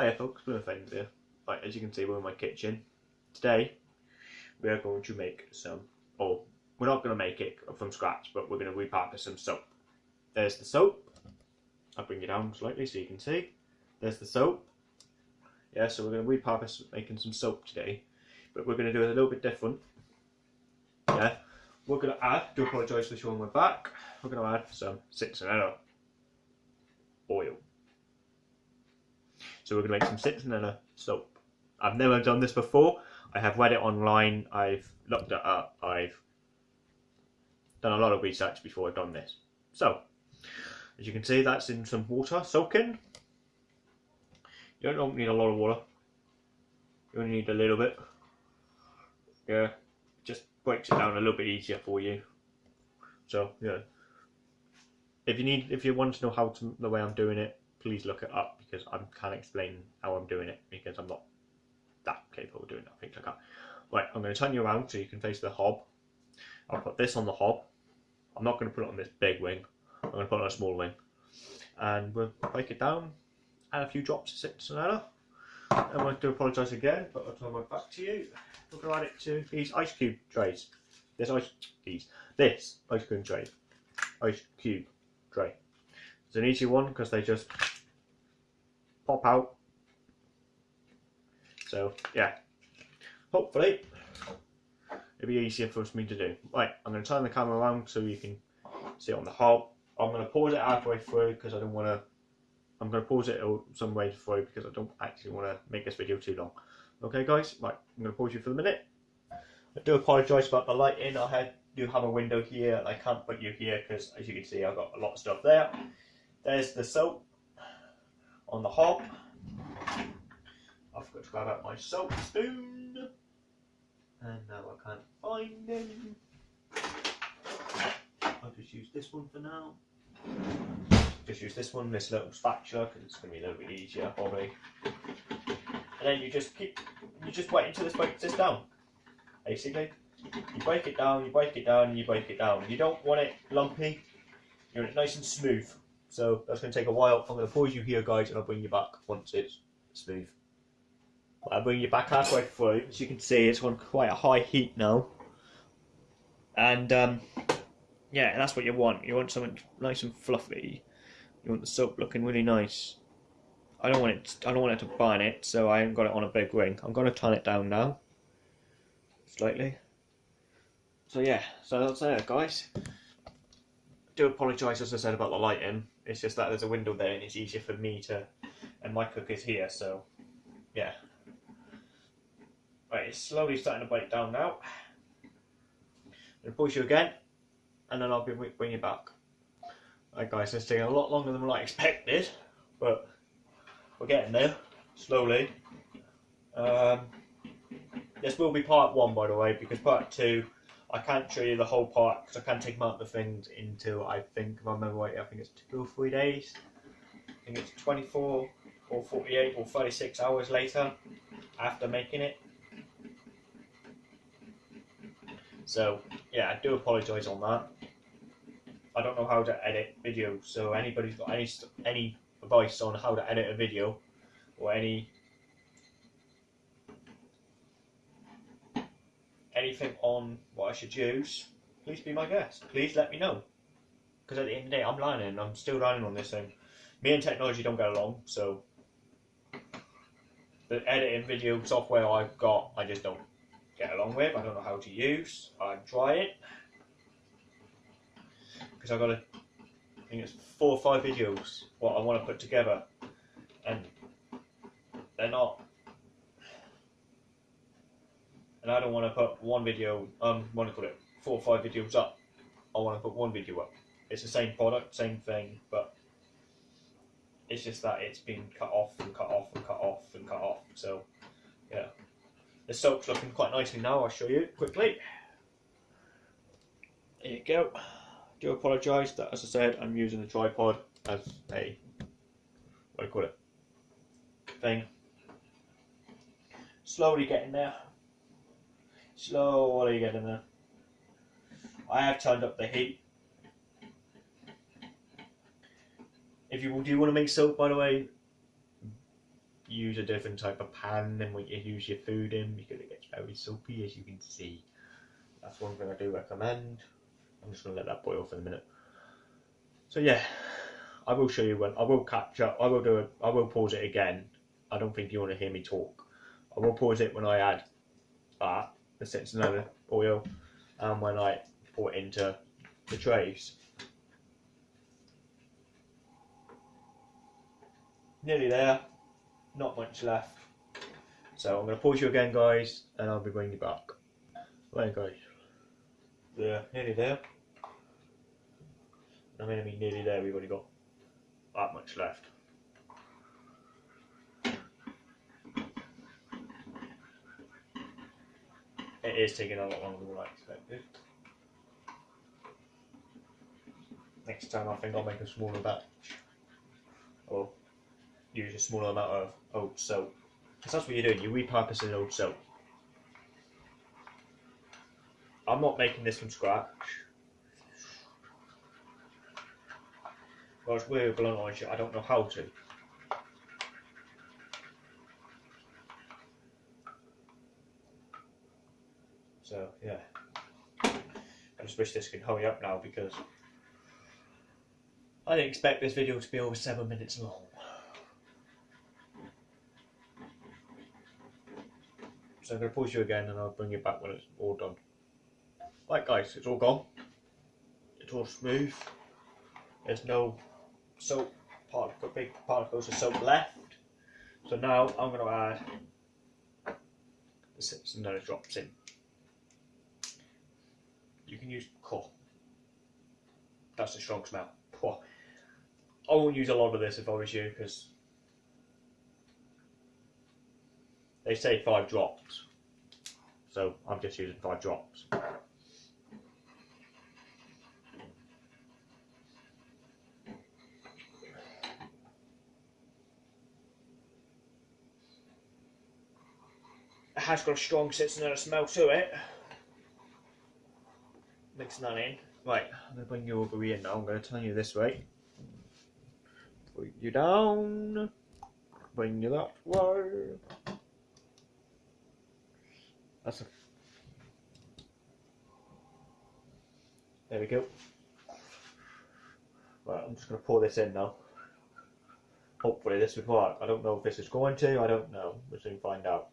Hiya folks, Blue Things here. Right, as you can see we're in my kitchen. Today we are going to make some, or we're not going to make it from scratch, but we're going to repurpose some soap. There's the soap. I'll bring it down slightly so you can see. There's the soap. Yeah, so we're going to repurpose making some soap today, but we're going to do it a little bit different. Yeah, we're going to add, do apologise for showing my back, we're going to add some citronella oil. So we're going to make some citronella soap. I've never done this before. I have read it online. I've looked it up. I've done a lot of research before I've done this. So, as you can see, that's in some water soaking. You don't need a lot of water. You only need a little bit. Yeah, just breaks it down a little bit easier for you. So yeah, if you need, if you want to know how to the way I'm doing it, please look it up because I can't explain how I'm doing it because I'm not that capable of doing that, things like that. Right, I'm going to turn you around so you can face the hob. I'll put this on the hob. I'm not going to put it on this big wing. I'm going to put it on a small wing. And we'll break it down, add a few drops of citronella. I do apologise again, but I'll turn my back to you. We're going to add it to these ice cube trays. This ice, these, this ice cream tray, ice cube tray. It's an easy one because they just pop out so yeah, hopefully it'll be easier for us me to do. Right, I'm going to turn the camera around so you can see it on the hob. I'm going to pause it halfway through because I don't want to. I'm going to pause it some way through because I don't actually want to make this video too long. Okay, guys. Right, I'm going to pause you for the minute. I do apologise about the lighting. I had do have a window here and I can't put you here because as you can see I've got a lot of stuff there. There's the soap on the hob. I forgot to grab out my salt spoon. And now I can't find him. I'll just use this one for now. Just use this one, this little spatula, because it's going to be a little bit easier probably. And then you just keep, you just wait until this breaks this down. Basically, you break it down, you break it down, and you break it down. You don't want it lumpy. You want it nice and smooth. So that's going to take a while. I'm going to pause you here, guys, and I'll bring you back once it's smooth. I'll bring you back halfway through. As you can see, it's on quite a high heat now. And um, yeah, that's what you want. You want something nice and fluffy. You want the soap looking really nice. I don't want it. I don't want it to burn it, so I haven't got it on a big ring. I'm going to turn it down now, slightly. So yeah, so that's it, guys. I do apologise, as I said, about the lighting. It's just that there's a window there, and it's easier for me to. And my cook is here, so yeah. Right, it's slowly starting to break down now. I'm push you again, and then I'll be bring you back. Right guys, it's taking a lot longer than I expected, but we're getting there, slowly. Um, this will be part one, by the way, because part two, I can't show you the whole part, because I can't take out the things until, I think, if I remember right, I think it's two or three days. I think it's 24 or 48 or 36 hours later after making it. So yeah, I do apologise on that. I don't know how to edit video, so anybody's got any any advice on how to edit a video or any anything on what I should use, please be my guest. Please let me know. Because at the end of the day, I'm learning. I'm still learning on this thing. Me and technology don't get along, so the editing video software I've got, I just don't get along with. I don't know how to use. I'm it because I've got a, I think it's four or five videos what I want to put together, and they're not. And I don't want to put one video, um, what do you call it, four or five videos up. I want to put one video up. It's the same product, same thing, but it's just that it's been cut off and cut off and cut off and cut off. So, yeah. The soap's looking quite nicely now, I'll show you quickly. There you go. Do apologise that, as I said, I'm using the tripod as a, what do you call it, thing. Slowly getting there. Slowly getting there. I have turned up the heat. If you do want to make soap, by the way, use a different type of pan than what you use your food in because it gets very soapy as you can see. That's one thing I do recommend. I'm just going to let that boil for a minute. So yeah, I will show you when I will catch up. I will do it. I will pause it again. I don't think you want to hear me talk. I will pause it when I add that the citronella oil and when I pour it into the trays. Nearly there. Not much left. So I'm going to pause you again, guys, and I'll be bringing you back. Right, guys. Yeah, nearly there. I mean, I mean, nearly there. We've only got that much left. It is taking a lot longer than I expected. Next time I think I'll make a smaller batch. Or use a smaller amount of oat soap. Because that's what you're doing, you're repurposing old soap. I'm not making this from scratch. It's weird blunt on I don't know how to. So, yeah. I just wish this could hurry up now because I didn't expect this video to be over seven minutes long. So I'm going to pause you again and I'll bring you back when it's all done. Right guys, it's all gone. It's all smooth. There's no soap particle, big particles of soap left. So now I'm going to add the citronella drops in. You can use. That's a strong smell. I won't use a lot of this if I was you because they say five drops. So I'm just using five drops. It has got a strong citronella smell to it. Mixing that in. Right, I'm going to bring you over here now. I'm going to turn you this way. Put you down. Bring you that way. That's a. There we go. Right, I'm just going to pour this in now. Hopefully this would work. I don't know if this is going to, I don't know. We'll soon find out.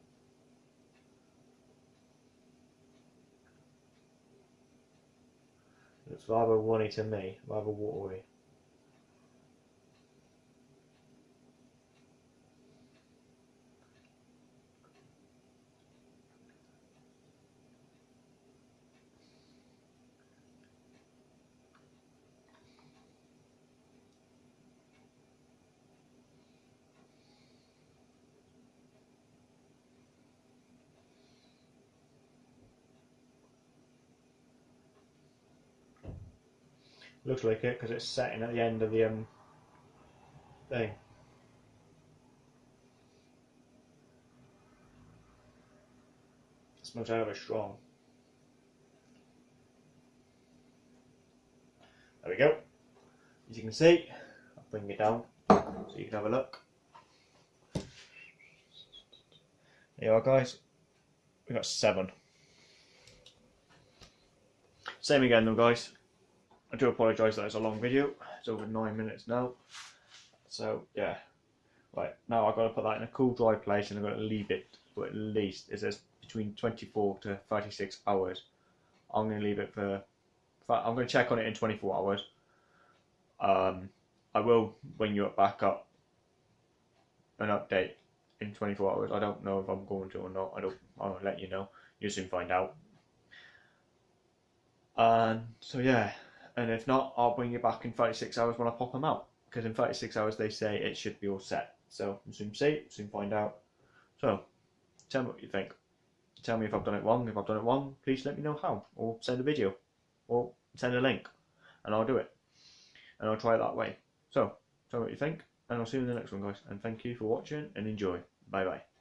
It's rather runny to me, rather watery. Looks like it because it's setting at the end of the um, thing. It smells out of it strong. There we go. As you can see, I'll bring it down so you can have a look. There you are guys. We got seven. Same again though guys. I do apologise that it's a long video. It's over nine minutes now. So yeah. Right, now I've got to put that in a cool dry place and I've got to leave it for at least it says between 24 to 36 hours. I'm going to leave it for, I'm going to check on it in 24 hours. Um, I will bring you back up an update in 24 hours. I don't know if I'm going to or not. I don't. I'll let you know. You'll soon find out. And so yeah, and if not, I'll bring you back in 36 hours when I pop them out. Because in 36 hours they say it should be all set. So we'll soon see, soon find out. So, tell me what you think. Tell me if I've done it wrong. If I've done it wrong, please let me know how. Or send a video. Or send a link. And I'll do it. And I'll try it that way. So, tell me what you think. And I'll see you in the next one, guys. And thank you for watching and enjoy. Bye bye.